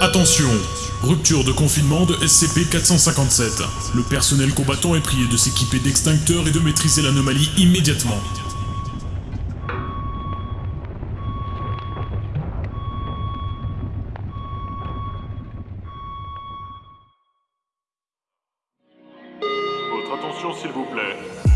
Attention Rupture de confinement de SCP-457. Le personnel combattant est prié de s'équiper d'extincteurs et de maîtriser l'anomalie immédiatement. Votre attention s'il vous plaît.